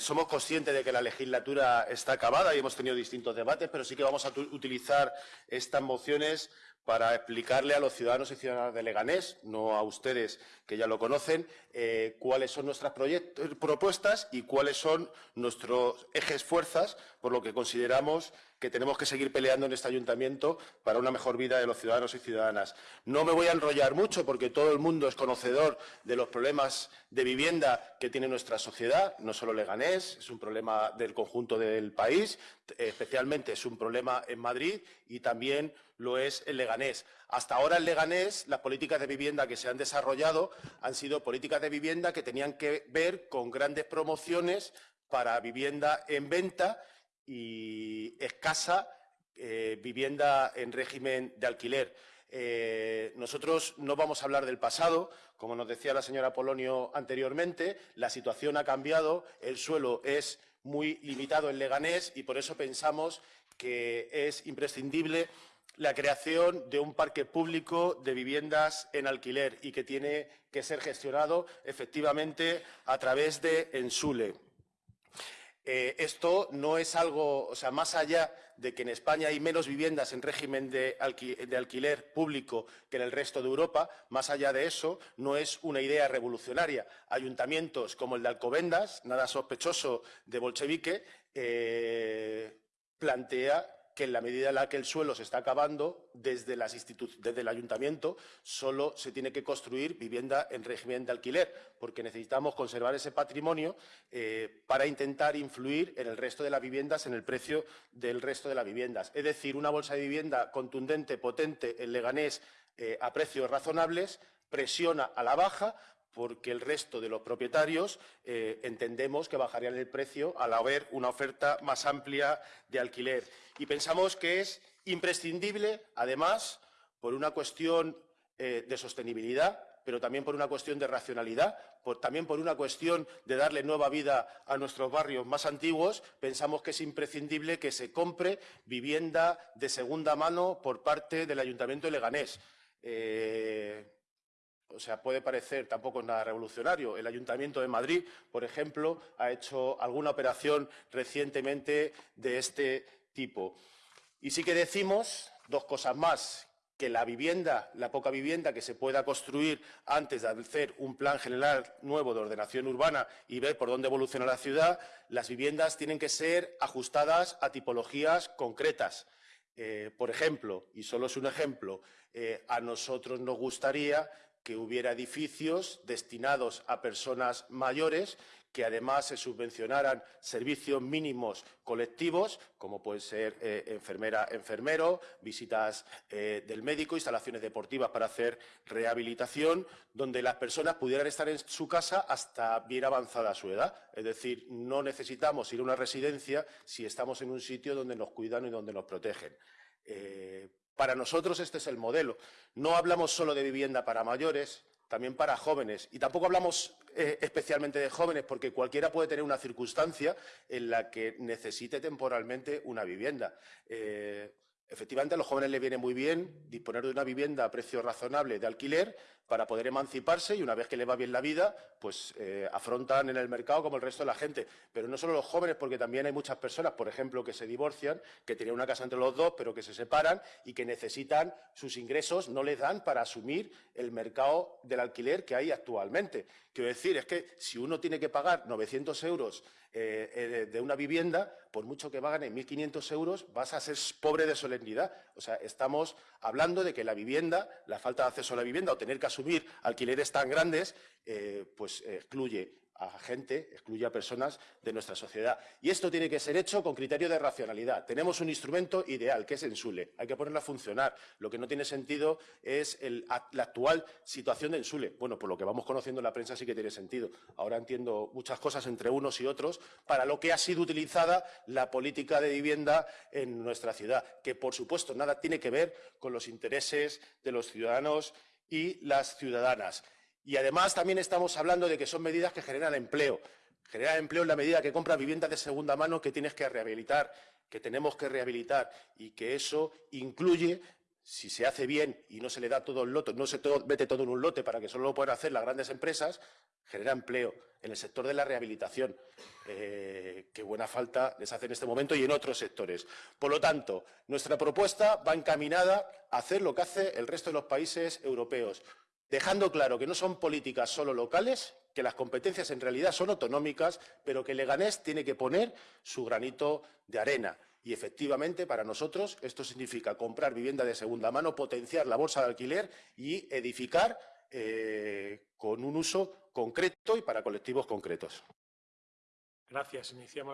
Somos conscientes de que la legislatura está acabada y hemos tenido distintos debates, pero sí que vamos a utilizar estas mociones para explicarle a los ciudadanos y ciudadanas de Leganés, no a ustedes que ya lo conocen, eh, cuáles son nuestras propuestas y cuáles son nuestros ejes fuerzas, por lo que consideramos que tenemos que seguir peleando en este ayuntamiento para una mejor vida de los ciudadanos y ciudadanas. No me voy a enrollar mucho porque todo el mundo es conocedor de los problemas de vivienda que tiene nuestra sociedad, no solo Leganés, es un problema del conjunto del país, especialmente es un problema en Madrid y también lo es en Leganés. Hasta ahora en Leganés las políticas de vivienda que se han desarrollado han sido políticas de vivienda que tenían que ver con grandes promociones para vivienda en venta y escasa eh, vivienda en régimen de alquiler. Eh, nosotros no vamos a hablar del pasado, como nos decía la señora Polonio anteriormente, la situación ha cambiado, el suelo es muy limitado en Leganés y por eso pensamos que es imprescindible la creación de un parque público de viviendas en alquiler y que tiene que ser gestionado efectivamente a través de Ensule. Eh, esto no es algo, o sea, más allá de que en España hay menos viviendas en régimen de, alquiler público que en el resto de Europa, más allá de eso, no es una idea revolucionaria. Ayuntamientos como el de Alcobendas, nada sospechoso de bolchevique, eh, plantea que en la medida en la que el suelo se está acabando, desde, el ayuntamiento solo se tiene que construir vivienda en régimen de alquiler, porque necesitamos conservar ese patrimonio eh, para intentar influir en el resto de las viviendas, en el precio del resto de las viviendas. Es decir, una bolsa de vivienda contundente, potente, en Leganés, eh, a precios razonables, presiona a la baja porque el resto de los propietarios eh, entendemos que bajarían el precio al haber una oferta más amplia de alquiler. Y pensamos que es imprescindible, además, por una cuestión eh, de sostenibilidad, pero también por una cuestión de racionalidad, también por una cuestión de darle nueva vida a nuestros barrios más antiguos, pensamos que es imprescindible que se compre vivienda de segunda mano por parte del Ayuntamiento de Leganés. Eh, o sea, puede parecer tampoco nada revolucionario. El Ayuntamiento de Madrid, por ejemplo, ha hecho alguna operación recientemente de este tipo. Y sí que decimos dos cosas más, que la vivienda, la poca vivienda que se pueda construir antes de hacer un plan general nuevo de ordenación urbana y ver por dónde evoluciona la ciudad, las viviendas tienen que ser ajustadas a tipologías concretas. Eh, por ejemplo, y solo es un ejemplo, eh, a nosotros nos gustaría que hubiera edificios destinados a personas mayores, que además se subvencionaran servicios mínimos colectivos, como puede ser eh, enfermera, enfermero, visitas eh, del médico, instalaciones deportivas para hacer rehabilitación, donde las personas pudieran estar en su casa hasta bien avanzada su edad. Es decir, no necesitamos ir a una residencia si estamos en un sitio donde nos cuidan y donde nos protegen. Eh, para nosotros este es el modelo. No hablamos solo de vivienda para mayores, también para jóvenes. Y tampoco hablamos eh, especialmente de jóvenes, porque cualquiera puede tener una circunstancia en la que necesite temporalmente una vivienda. Eh, efectivamente, a los jóvenes les viene muy bien disponer de una vivienda a precio razonable de alquiler para poder emanciparse y una vez que le va bien la vida, pues eh, afrontan en el mercado como el resto de la gente. Pero no solo los jóvenes, porque también hay muchas personas, por ejemplo, que se divorcian, que tienen una casa entre los dos, pero que se separan y que necesitan sus ingresos, no les dan para asumir el mercado del alquiler que hay actualmente. Quiero decir, es que si uno tiene que pagar 900 euros eh, eh, de una vivienda, por mucho que en 1.500 euros, vas a ser pobre de O sea, estamos hablando de que la vivienda, la falta de acceso a la vivienda o tener que asumir alquileres tan grandes, eh, pues excluye a gente, excluye a personas de nuestra sociedad. Y esto tiene que ser hecho con criterio de racionalidad. Tenemos un instrumento ideal, que es Ensule. Hay que ponerlo a funcionar. Lo que no tiene sentido es la actual situación de Ensule. Bueno, por lo que vamos conociendo en la prensa sí que tiene sentido. Ahora entiendo muchas cosas entre unos y otros para lo que ha sido utilizada la política de vivienda en nuestra ciudad, que por supuesto nada tiene que ver con los intereses de los ciudadanos y las ciudadanas. Y además también estamos hablando de que son medidas que generan empleo. Generar empleo en la medida que compras viviendas de segunda mano que tienes que rehabilitar, que tenemos que rehabilitar y que eso incluye si se hace bien y no se le da todo el lote, no se mete todo en un lote para que solo lo puedan hacer las grandes empresas, genera empleo en el sector de la rehabilitación, eh, que buena falta les hace en este momento y en otros sectores. Por lo tanto, nuestra propuesta va encaminada a hacer lo que hace el resto de los países europeos, dejando claro que no son políticas solo locales, que las competencias en realidad son autonómicas, pero que Leganés tiene que poner su granito de arena. Y efectivamente, para nosotros, esto significa comprar vivienda de segunda mano, potenciar la bolsa de alquiler y edificar eh, con un uso concreto y para colectivos concretos. Gracias. Iniciamos